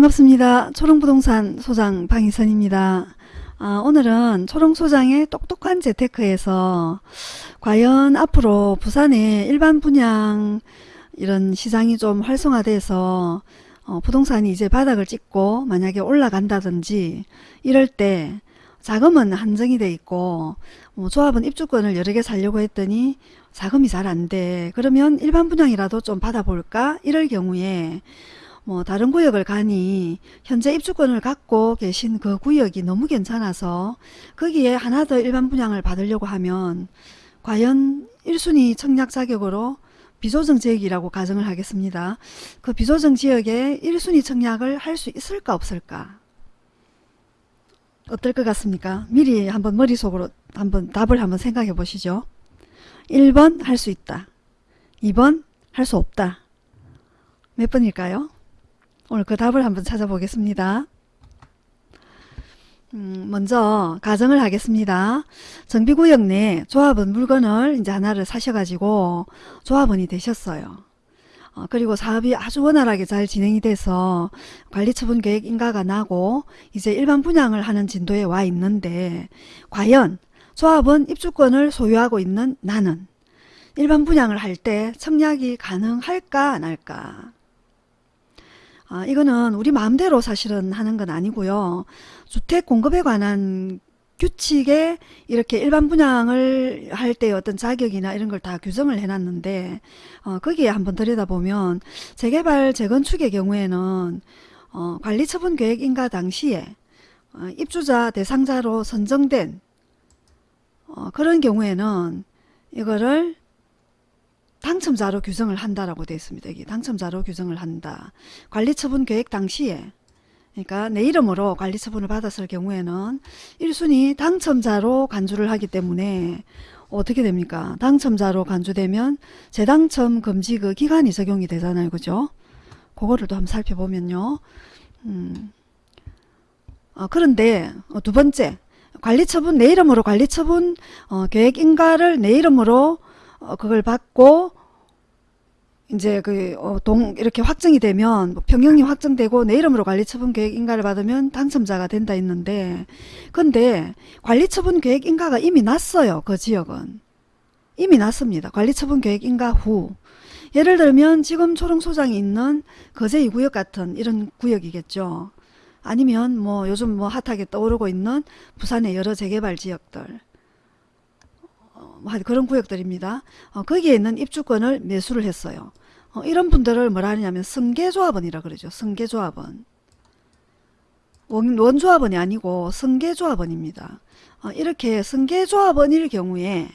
반갑습니다. 초롱부동산 소장 방희선입니다. 아, 오늘은 초롱소장의 똑똑한 재테크에서 과연 앞으로 부산의 일반 분양 이런 시장이 좀 활성화돼서 어, 부동산이 이제 바닥을 찍고 만약에 올라간다든지 이럴 때 자금은 한정이 돼 있고 뭐 조합은 입주권을 여러 개 살려고 했더니 자금이 잘 안 돼. 그러면 일반 분양이라도 좀 받아볼까? 이럴 경우에 뭐 다른 구역을 가니 현재 입주권을 갖고 계신 그 구역이 너무 괜찮아서 거기에 하나 더 일반 분양을 받으려고 하면 과연 1순위 청약 자격으로 비조정 지역이라고 가정을 하겠습니다. 그 비조정 지역에 1순위 청약을 할 수 있을까 없을까? 어떨 것 같습니까? 미리 한번 머릿속으로 한번 답을 한번 생각해 보시죠. 1번 할 수 있다. 2번 할 수 없다. 몇 번일까요? 오늘 그 답을 한번 찾아보겠습니다. 음, 먼저 가정을 하겠습니다. 정비구역 내 조합원 물건을 이제 하나를 사셔가지고 조합원이 되셨어요. 어, 그리고 사업이 아주 원활하게 잘 진행이 돼서 관리처분 계획 인가가 나고 이제 일반 분양을 하는 진도에 와 있는데 과연 조합원 입주권을 소유하고 있는 나는 일반 분양을 할 때 청약이 가능할까 안 할까 아, 이거는 우리 마음대로 사실은 하는 건 아니고요. 주택 공급에 관한 규칙에 이렇게 일반 분양을 할 때 어떤 자격이나 이런 걸 다 규정을 해놨는데 어, 거기에 한번 들여다보면 재개발 재건축의 경우에는 어, 관리처분 계획 인가 당시에 어, 입주자 대상자로 선정된 어, 그런 경우에는 이거를 당첨자로 규정을 한다라고 되어 있습니다. 여기 당첨자로 규정을 한다. 관리처분 계획 당시에 그러니까 내 이름으로 관리처분을 받았을 경우에는 1순위 당첨자로 간주를 하기 때문에 어떻게 됩니까? 당첨자로 간주되면 재당첨 금지 그 기간이 적용이 되잖아요. 그죠? 그거를 또 한번 살펴보면요. 음. 어, 그런데 어, 두 번째 관리처분 내 이름으로 관리처분 어, 계획 인가를 내 이름으로 어, 그걸 받고 이제 그, 어, 동, 이렇게 확정이 되면, 뭐 평형이 확정되고 내 이름으로 관리처분 계획 인가를 받으면 당첨자가 된다 했는데, 근데 관리처분 계획 인가가 이미 났어요. 그 지역은. 이미 났습니다. 관리처분 계획 인가 후. 예를 들면 지금 초롱소장이 있는 거제 2구역 같은 이런 구역이겠죠. 아니면 뭐 요즘 뭐 핫하게 떠오르고 있는 부산의 여러 재개발 지역들. 뭐 그런 구역들입니다. 어, 거기에 있는 입주권을 매수를 했어요. 어, 이런 분들을 뭐라 하냐면 승계조합원이라 그러죠. 승계조합원. 원, 원 조합원이 아니고 승계조합원입니다. 어, 이렇게 승계조합원일 경우에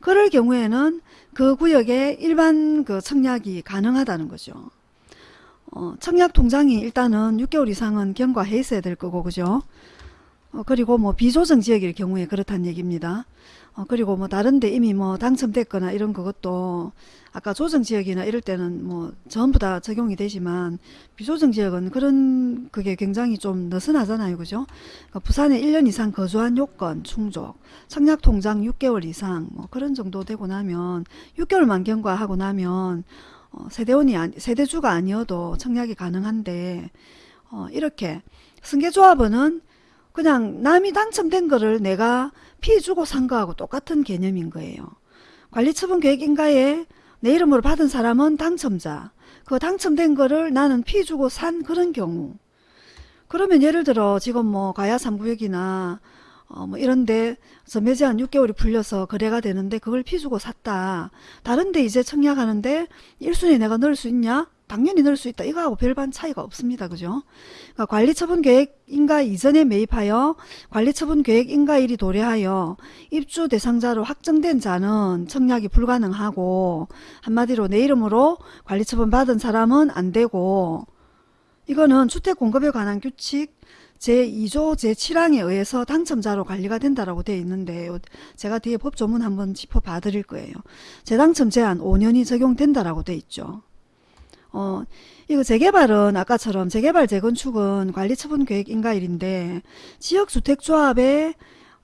그럴 경우에는 그 구역에 일반 그 청약이 가능하다는 거죠. 어, 청약 통장이 일단은 6개월 이상은 경과해 있어야 될 거고 그죠? 어, 그리고 뭐 비조정 지역일 경우에 그렇다는 얘기입니다. 어, 그리고 뭐 다른데 이미 뭐 당첨됐거나 이런 그것도 아까 조정 지역이나 이럴 때는 뭐 전부 다 적용이 되지만 비조정 지역은 그런 그게 굉장히 좀 느슨하잖아요. 그죠? 그러니까 부산에 1년 이상 거주한 요건 충족, 청약 통장 6개월 이상 뭐 그런 정도 되고 나면 6개월 만 경과 하고 나면 어, 세대원이 아니, 세대주가 아니어도 청약이 가능한데 어, 이렇게 승계조합원은 그냥 남이 당첨된 거를 내가 피 주고 산 거하고 똑같은 개념인 거예요. 관리처분 계획인가에 내 이름으로 받은 사람은 당첨자. 그 당첨된 거를 나는 피 주고 산 그런 경우. 그러면 예를 들어 지금 뭐 가야 3구역이나 어 뭐 이런데 점매 제 한 6개월이 풀려서 거래가 되는데 그걸 피 주고 샀다. 다른데 이제 청약하는데 1순위 내가 넣을 수 있냐? 당연히 넣을 수 있다. 이거하고 별반 차이가 없습니다. 그죠? 그러니까 관리처분 계획 인가 이전에 매입하여 관리처분 계획 인가일이 도래하여 입주 대상자로 확정된 자는 청약이 불가능하고 한마디로 내 이름으로 관리처분 받은 사람은 안 되고 이거는 주택 공급에 관한 규칙 제2조 제7항에 의해서 당첨자로 관리가 된다라고 되어 있는데 제가 뒤에 법조문 한번 짚어봐 드릴 거예요. 재당첨 제한 5년이 적용된다라고 되어 있죠. 어, 이거 재개발은 아까처럼 재개발 재건축은 관리처분 계획 인가일인데 지역주택조합에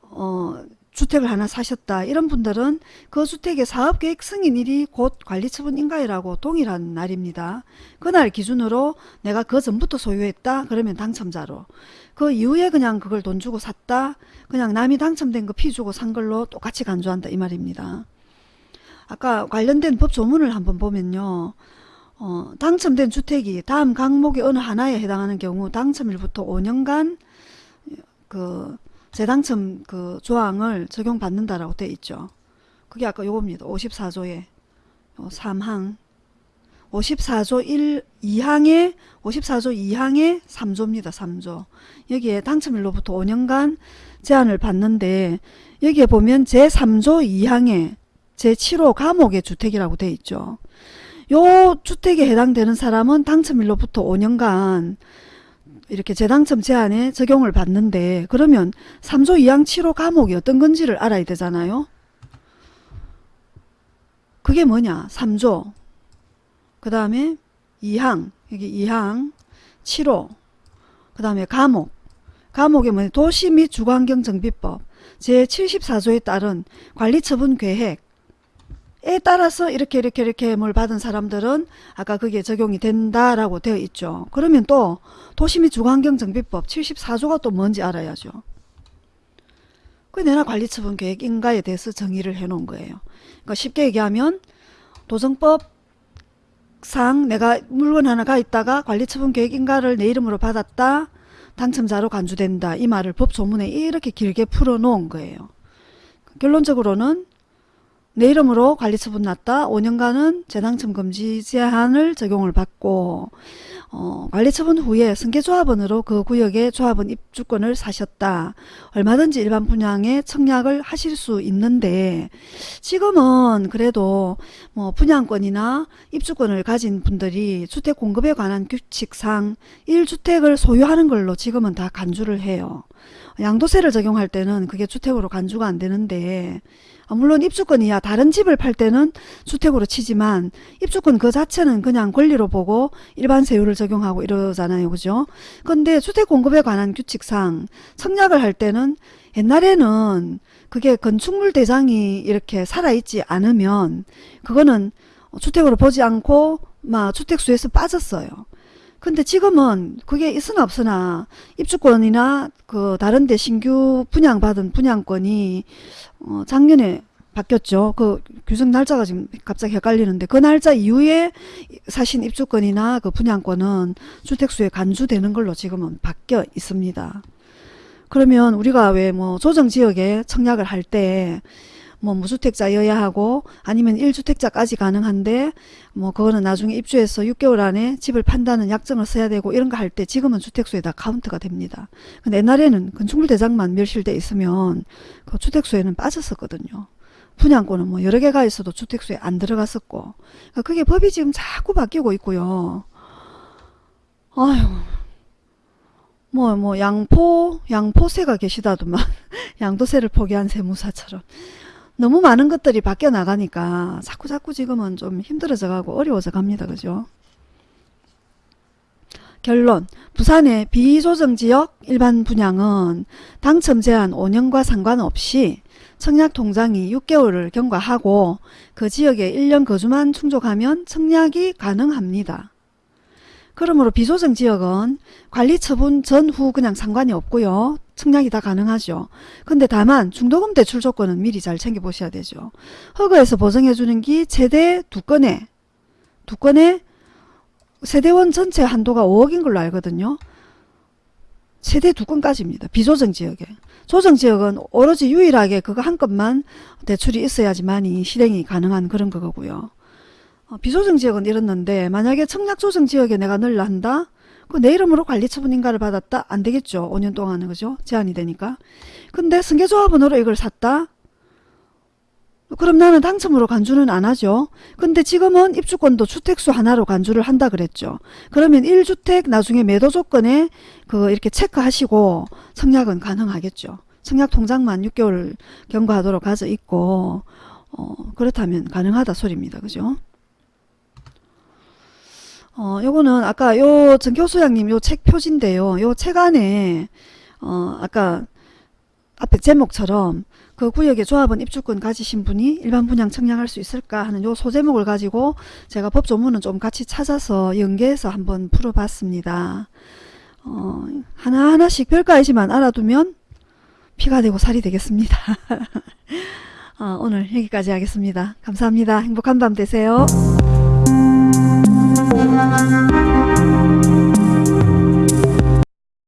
어, 주택을 하나 사셨다 이런 분들은 그 주택의 사업계획 승인일이 곧 관리처분 인가일하고 동일한 날입니다. 그날 기준으로 내가 그 전부터 소유했다 그러면 당첨자로 그 이후에 그냥 그걸 돈 주고 샀다 그냥 남이 당첨된 거 피 주고 산 걸로 똑같이 간주한다 이 말입니다. 아까 관련된 법 조문을 한번 보면요. 어, 당첨된 주택이 다음 항목의 어느 하나에 해당하는 경우 당첨일부터 5년간 그 재당첨 그 조항을 적용받는다라고 되어 있죠. 그게 아까 요겁니다. 54조에 3항 54조 1, 2항에 54조 2항에 3조입니다. 3조. 여기에 당첨일로부터 5년간 제한을 받는데 여기에 보면 제3조 2항에 제7호 감옥의 주택이라고 되어 있죠. 요 주택에 해당되는 사람은 당첨일로부터 5년간 이렇게 재당첨 제한에 적용을 받는데 그러면 3조 2항 7호 감옥이 어떤 건지를 알아야 되잖아요. 그게 뭐냐? 3조. 그 다음에 2항 여기 2항 7호 그 다음에 감옥. 감옥에 뭐냐? 도시 및 주거환경정비법. 제74조에 따른 관리처분 계획 에 따라서 이렇게 이렇게 이렇게 뭘 받은 사람들은 아까 그게 적용이 된다라고 되어 있죠. 그러면 또 도시및 주거환경정비법 74조가 또 뭔지 알아야죠. 그 내나 관리처분 계획 인가에 대해서 정의를 해 놓은 거예요. 그러니까 쉽게 얘기하면 도정법상 내가 물건 하나가 있다가 관리처분 계획 인가를 내 이름으로 받았다. 당첨자로 간주된다. 이 말을 법조문에 이렇게 길게 풀어 놓은 거예요. 결론적으로는 내 이름으로 관리처분 났다. 5년간은 재당첨 금지 제한을 적용을 받고 어, 관리처분 후에 승계조합원으로 그 구역의 조합원 입주권을 사셨다. 얼마든지 일반 분양에 청약을 하실 수 있는데 지금은 그래도 뭐 분양권이나 입주권을 가진 분들이 주택 공급에 관한 규칙상 1주택을 소유하는 걸로 지금은 다 간주를 해요. 양도세를 적용할 때는 그게 주택으로 간주가 안 되는데 아, 물론 입주권이야 다른 집을 팔 때는 주택으로 치지만 입주권 그 자체는 그냥 권리로 보고 일반 세율을 적용하고 이러잖아요. 그죠? 근데 주택 공급에 관한 규칙상 청약을 할 때는 옛날에는 그게 건축물 대장이 이렇게 살아있지 않으면 그거는 주택으로 보지 않고 막 주택수에서 빠졌어요. 근데 지금은 그게 있으나 없으나 입주권이나 그 다른 데 신규 분양받은 분양권이 어 작년에 바뀌었죠. 그 규정 날짜가 지금 갑자기 헷갈리는데 그 날짜 이후에 사신 입주권이나 그 분양권은 주택수에 간주되는 걸로 지금은 바뀌어 있습니다. 그러면 우리가 왜 뭐 조정지역에 청약을 할 때 뭐 무주택자여야 하고 아니면 1주택자까지 가능한데 뭐 그거는 나중에 입주해서 6개월 안에 집을 판다는 약정을 써야 되고 이런 거 할 때 지금은 주택수에 다 카운트가 됩니다. 근데 옛날에는 건축물 대장만 멸실돼 있으면 그 주택수에는 빠졌었거든요. 분양권은 뭐 여러 개가 있어도 주택수에 안 들어갔었고 그러니까 그게 법이 지금 자꾸 바뀌고 있고요. 아유 뭐, 뭐, 양포, 양포세가 계시다더만. 양도세를 포기한 세무사처럼. 너무 많은 것들이 바뀌어 나가니까 자꾸 자꾸 지금은 좀 힘들어져 가고 어려워져 갑니다. 그죠? 결론. 부산의 비조정지역 일반 분양은 당첨 제한 5년과 상관없이 청약 통장이 6개월을 경과하고 그 지역에 1년 거주만 충족하면 청약이 가능합니다. 그러므로 비조정 지역은 관리 처분 전후 그냥 상관이 없고요. 청약이 다 가능하죠. 근데 다만 중도금 대출 조건은 미리 잘 챙겨보셔야 되죠. 허가에서 보정해주는 게 최대 두 건에 두 건에 세대원 전체 한도가 5억인 걸로 알거든요. 최대 두 건까지입니다. 비조정 지역에. 조정 지역은 오로지 유일하게 그거 한 건만 대출이 있어야지만이 실행이 가능한 그런 거고요. 어, 비조정 지역은 이렇는데 만약에 청약 조정 지역에 내가 넣으려 한다? 그내 이름으로 관리처분 인가를 받았다? 안 되겠죠. 5년 동안은 그죠? 제한이 되니까. 근데 승계조합원으로 이걸 샀다? 그럼 나는 당첨으로 간주는 안 하죠. 근데 지금은 입주권도 주택수 하나로 간주를 한다 그랬죠. 그러면 1주택 나중에 매도 조건에 그 이렇게 체크하시고 청약은 가능하겠죠. 청약 통장만 6개월 경과하도록 가져 있고 어, 그렇다면 가능하다 소리입니다. 그죠? 어, 요거는 아까 요 정교수장님 요 책 표지인데요. 요 책 안에 어, 아까 앞에 제목처럼 그 구역에 조합원 입주권 가지신 분이 일반 분양 청약할 수 있을까 하는 요 소제목을 가지고 제가 법조문은 좀 같이 찾아서 연계해서 한번 풀어봤습니다. 어, 하나하나씩 별거이지만 알아두면 피가 되고 살이 되겠습니다. 어, 오늘 여기까지 하겠습니다. 감사합니다. 행복한 밤 되세요.